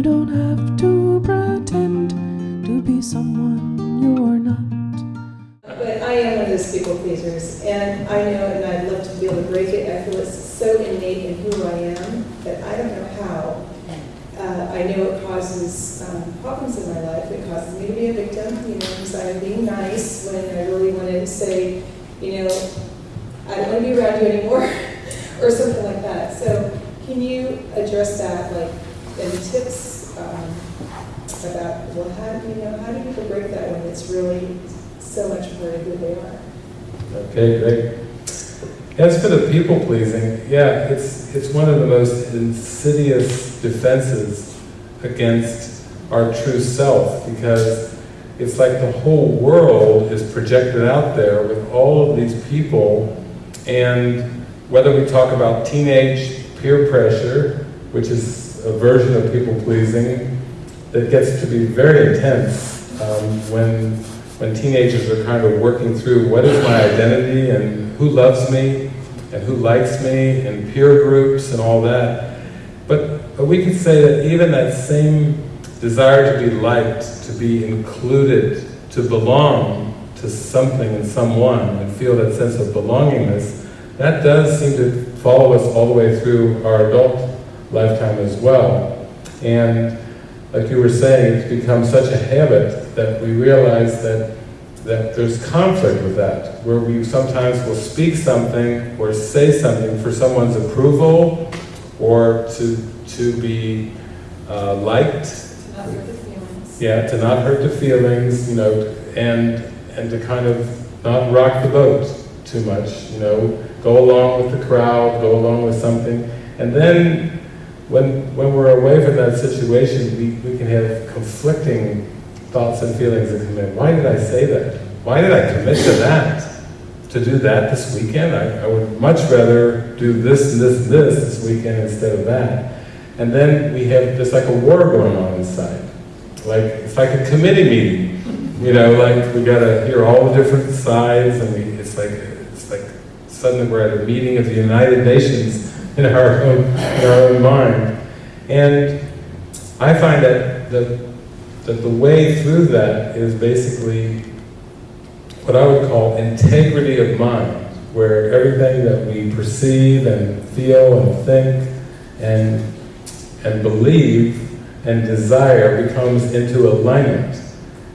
You don't have to pretend to be someone you're not. But I am one of those people pleasers, and I know, and I'd love to be able to break it. I feel it's so innate in who I am that I don't know how. Uh, I know it causes um, problems in my life. It causes me to be a victim, you know, because I'm being nice when I really want to say, you know, I don't want to be around you anymore, or something like that. So, can you address that, like, any tips um, about, well, how, you know, how do people break that when it's really so much part of who they are? Okay, great. As for the people pleasing, yeah, it's, it's one of the most insidious defenses against our true self because it's like the whole world is projected out there with all of these people and whether we talk about teenage peer pressure, which is a version of people pleasing that gets to be very intense um, when when teenagers are kind of working through what is my identity and who loves me and who likes me and peer groups and all that. But, but we can say that even that same desire to be liked, to be included, to belong to something and someone and feel that sense of belongingness, that does seem to follow us all the way through our adult lifetime as well. And like you were saying, it's become such a habit that we realize that that there's conflict with that, where we sometimes will speak something or say something for someone's approval or to to be uh, liked. To not hurt the feelings. Yeah, to not hurt the feelings, you know, and and to kind of not rock the boat too much, you know, go along with the crowd, go along with something, and then when, when we're away from that situation, we, we can have conflicting thoughts and feelings that come in. Why did I say that? Why did I commit to that? To do that this weekend? I, I would much rather do this and this and this this weekend instead of that. And then we have just like a war going on inside. Like, it's like a committee meeting. You know, like we gotta hear all the different sides and we, it's like, it's like suddenly we're at a meeting of the United Nations in our own, in our own mind. And I find that the, that the way through that is basically what I would call integrity of mind, where everything that we perceive and feel and think and, and believe and desire becomes into alignment.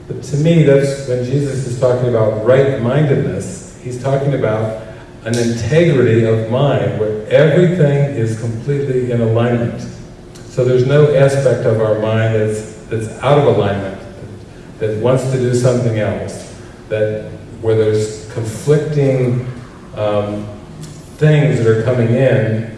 But to me, that's when Jesus is talking about right-mindedness, he's talking about an integrity of mind where everything is completely in alignment. So there's no aspect of our mind that's, that's out of alignment, that wants to do something else, that where there's conflicting um, things that are coming in,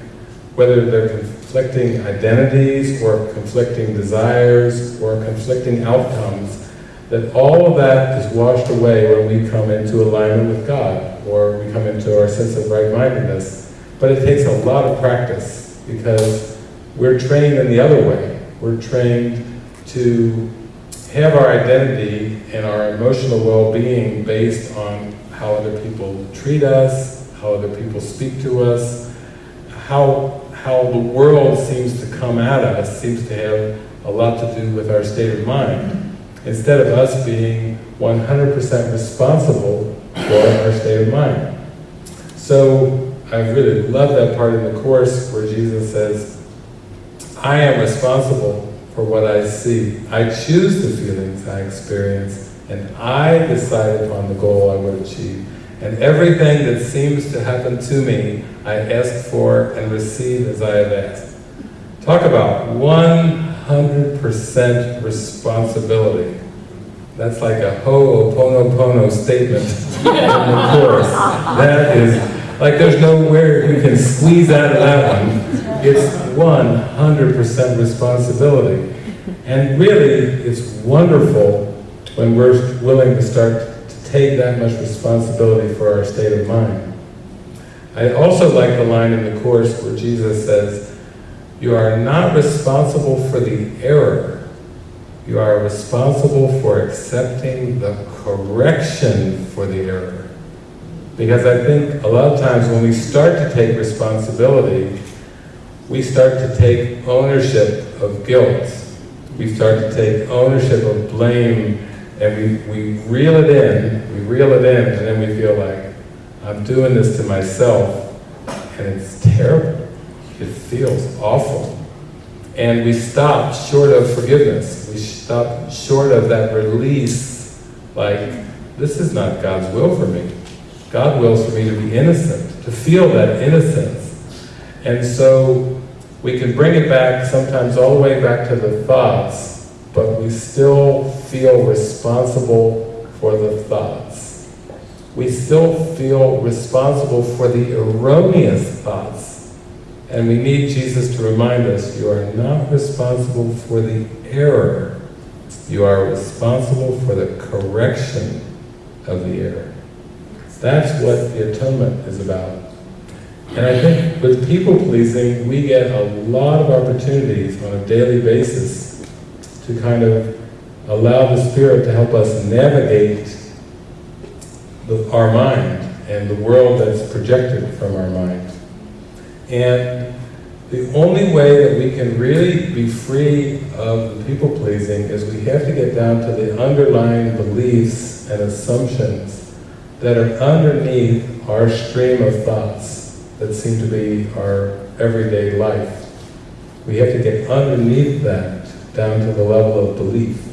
whether they're conflicting identities or conflicting desires or conflicting outcomes, that all of that is washed away when we come into alignment with God or we come into our sense of right-mindedness. But it takes a lot of practice because we're trained in the other way. We're trained to have our identity and our emotional well-being based on how other people treat us, how other people speak to us, how, how the world seems to come at us seems to have a lot to do with our state of mind instead of us being 100% responsible for our state of mind. So I really love that part in the Course where Jesus says, I am responsible for what I see. I choose the feelings I experience, and I decide upon the goal I would achieve. And everything that seems to happen to me, I ask for and receive as I have asked. Talk about 100% responsibility. That's like a ho'oponopono statement in the Course. That is, like there's nowhere you can squeeze out of that one. It's 100% responsibility. And really, it's wonderful when we're willing to start to take that much responsibility for our state of mind. I also like the line in the Course where Jesus says, you are not responsible for the error. You are responsible for accepting the correction for the error. Because I think a lot of times when we start to take responsibility, we start to take ownership of guilt. we start to take ownership of blame and we, we reel it in, we reel it in, and then we feel like, I'm doing this to myself, and it's terrible. It feels awful. And we stop short of forgiveness. We stop short of that release, like, this is not God's will for me. God wills for me to be innocent, to feel that innocence. And so we can bring it back sometimes all the way back to the thoughts, but we still feel responsible for the thoughts. We still feel responsible for the erroneous thoughts. And we need Jesus to remind us, you are not responsible for the error. You are responsible for the correction of the error. That's what the atonement is about. And I think with people-pleasing, we get a lot of opportunities on a daily basis to kind of allow the Spirit to help us navigate the, our mind and the world that's projected from our mind. And the only way that we can really be free of people-pleasing is we have to get down to the underlying beliefs and assumptions that are underneath our stream of thoughts that seem to be our everyday life. We have to get underneath that, down to the level of belief.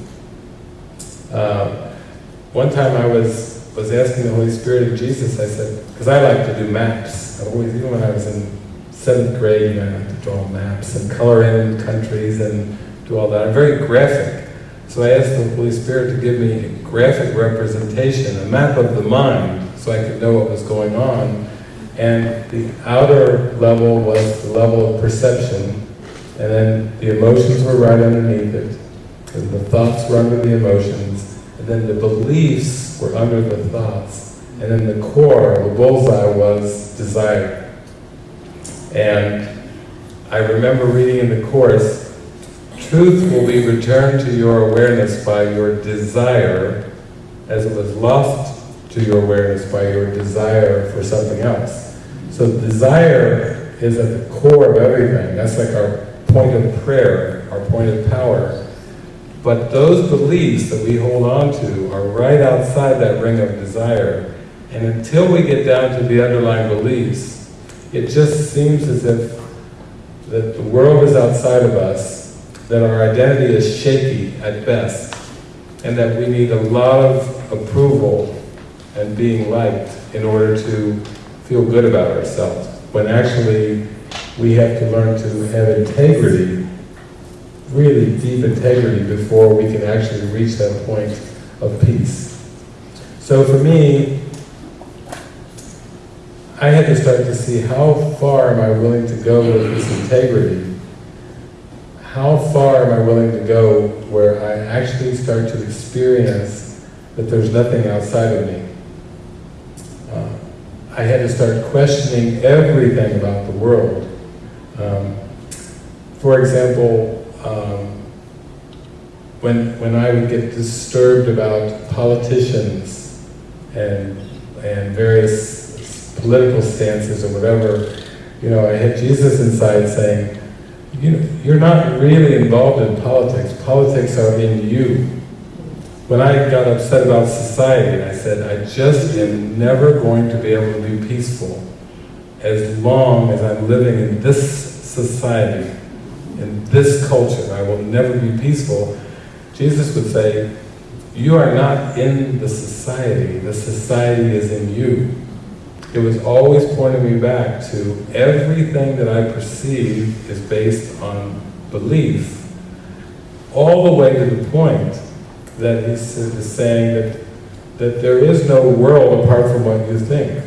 Uh, one time I was, was asking the Holy Spirit of Jesus, I said, because I like to do maps. I always, even when I was in seventh grade, I like to draw maps and color in countries and do all that. I'm very graphic. So I asked the Holy Spirit to give me a graphic representation, a map of the mind, so I could know what was going on. And the outer level was the level of perception, and then the emotions were right underneath it, and the thoughts were under the emotions, and then the beliefs were under the thoughts, and then the core, the bullseye was desire. And I remember reading in the Course, truth will be returned to your awareness by your desire, as it was lost to your awareness by your desire for something else. So desire is at the core of everything. That's like our point of prayer, our point of power. But those beliefs that we hold on to are right outside that ring of desire. And until we get down to the underlying beliefs, it just seems as if that the world is outside of us, that our identity is shaky at best, and that we need a lot of approval and being liked in order to feel good about ourselves, when actually we have to learn to have integrity, really deep integrity, before we can actually reach that point of peace. So for me, I had to start to see how far am I willing to go with this integrity? How far am I willing to go where I actually start to experience that there's nothing outside of me? Uh, I had to start questioning everything about the world. Um, for example, um, when, when I would get disturbed about politicians and, and various political stances or whatever, you know, I had Jesus inside saying, you know, you're not really involved in politics. Politics are in you. When I got upset about society, I said, I just am never going to be able to be peaceful as long as I'm living in this society, in this culture. I will never be peaceful. Jesus would say, you are not in the society, the society is in you it was always pointing me back to everything that I perceive is based on belief, all the way to the point that he's saying that, that there is no world apart from what you think.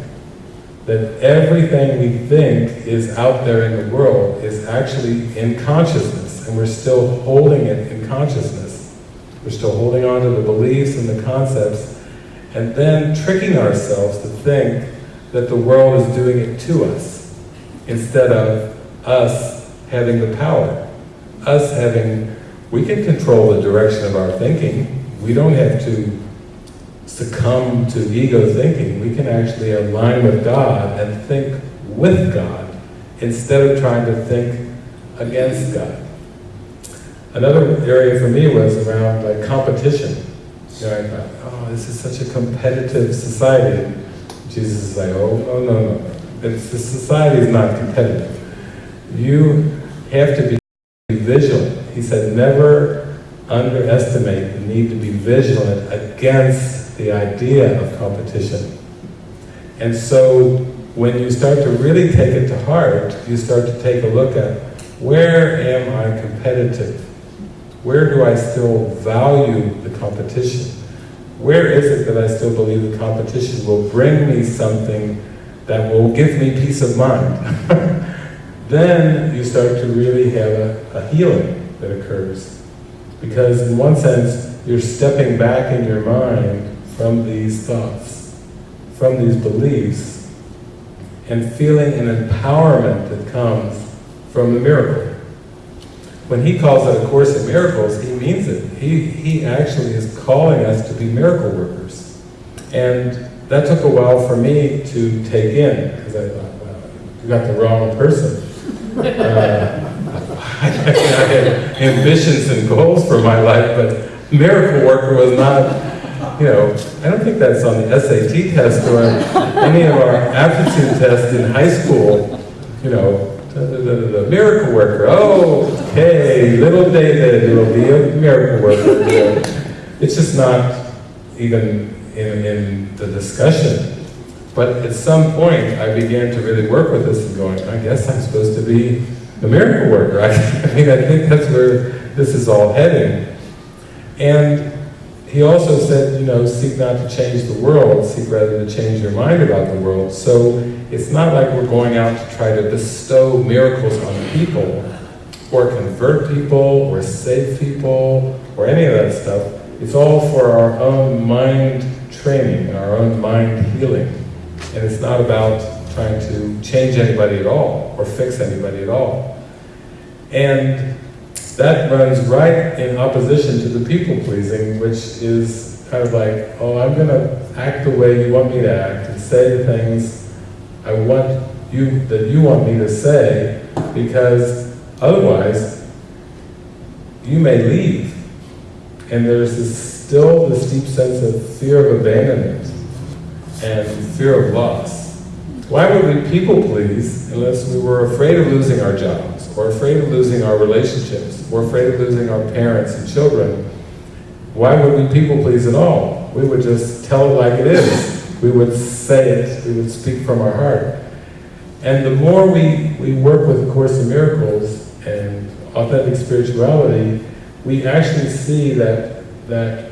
That everything we think is out there in the world is actually in consciousness, and we're still holding it in consciousness. We're still holding on to the beliefs and the concepts, and then tricking ourselves to think that the world is doing it to us, instead of us having the power. Us having, we can control the direction of our thinking. We don't have to succumb to ego thinking. We can actually align with God and think with God, instead of trying to think against God. another area for me was around like competition. You know, I thought, oh, this is such a competitive society. Jesus is like, oh, oh no, no, no. It's, the society is not competitive. You have to be vigilant. He said, never underestimate the need to be vigilant against the idea of competition. And so when you start to really take it to heart, you start to take a look at where am I competitive? Where do I still value the competition? Where is it that I still believe the competition will bring me something that will give me peace of mind? then you start to really have a, a healing that occurs. Because in one sense, you're stepping back in your mind from these thoughts, from these beliefs, and feeling an empowerment that comes from the miracle. When he calls it a Course in Miracles, he means it. He, he actually is calling us to be miracle workers. And that took a while for me to take in, because I thought, well, you got the wrong person. Uh, I had ambitions and goals for my life, but miracle worker was not, you know, I don't think that's on the SAT test or any of our aptitude tests in high school, you know, the, miracle worker. Oh, okay, little David will be a miracle worker. It's just not even in, in the discussion. But at some point, I began to really work with this and going, I guess I'm supposed to be a miracle worker. I, I mean, I think that's where this is all heading. And he also said, you know, seek not to change the world, seek rather to change your mind about the world. So it's not like we're going out to try to bestow miracles on people, or convert people, or save people, or any of that stuff. It's all for our own mind training, our own mind healing. And it's not about trying to change anybody at all, or fix anybody at all. And that runs right in opposition to the people-pleasing, which is kind of like, oh, I'm going to act the way you want me to act, and say the things I want you, that you want me to say, because otherwise, you may leave. And there's this, still this deep sense of fear of abandonment and fear of loss. Why would we people please unless we were afraid of losing our jobs, or afraid of losing our relationships, or afraid of losing our parents and children? Why would we people please at all? We would just tell it like it is. We would say it, we would speak from our heart. And the more we, we work with A Course in Miracles authentic spirituality, we actually see that, that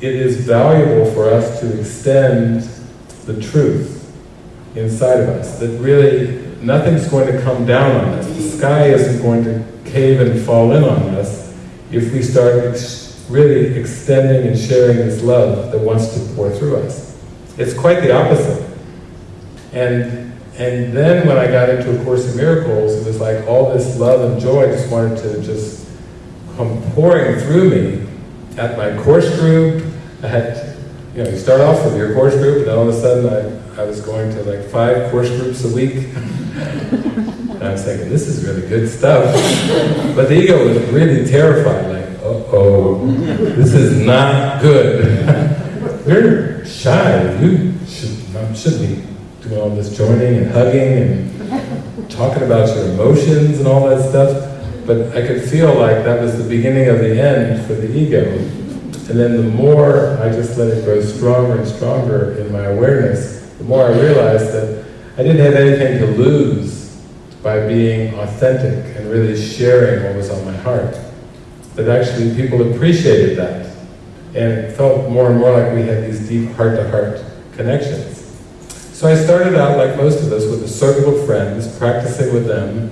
it is valuable for us to extend the truth inside of us, that really nothing's going to come down on us. The sky isn't going to cave and fall in on us if we start ex really extending and sharing this love that wants to pour through us. It's quite the opposite. And, and then when I got into A Course in Miracles, it was like all this love and joy just wanted to just come pouring through me at my course group. I had, you know, you start off with your course group, and then all of a sudden I, I was going to like five course groups a week. and I was thinking, this is really good stuff. But the ego was really terrified, like, uh-oh, this is not good. You're shy. You should, shouldn't be doing all this joining and hugging and talking about your emotions and all that stuff. But I could feel like that was the beginning of the end for the ego. And then the more I just let it grow stronger and stronger in my awareness, the more I realized that I didn't have anything to lose by being authentic and really sharing what was on my heart. That actually people appreciated that. And it felt more and more like we had these deep heart-to-heart -heart connections. So I started out, like most of us, with a circle of friends, practicing with them,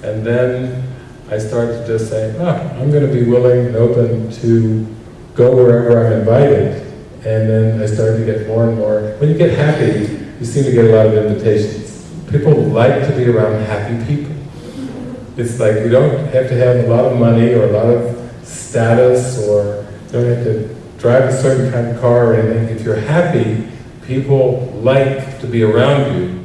and then I started to just say, ah, I'm going to be willing and open to go wherever I'm invited. And then I started to get more and more. When you get happy, you seem to get a lot of invitations. People like to be around happy people. It's like you don't have to have a lot of money or a lot of status or you don't have to drive a certain kind of car or anything. If you're happy, people like to be around you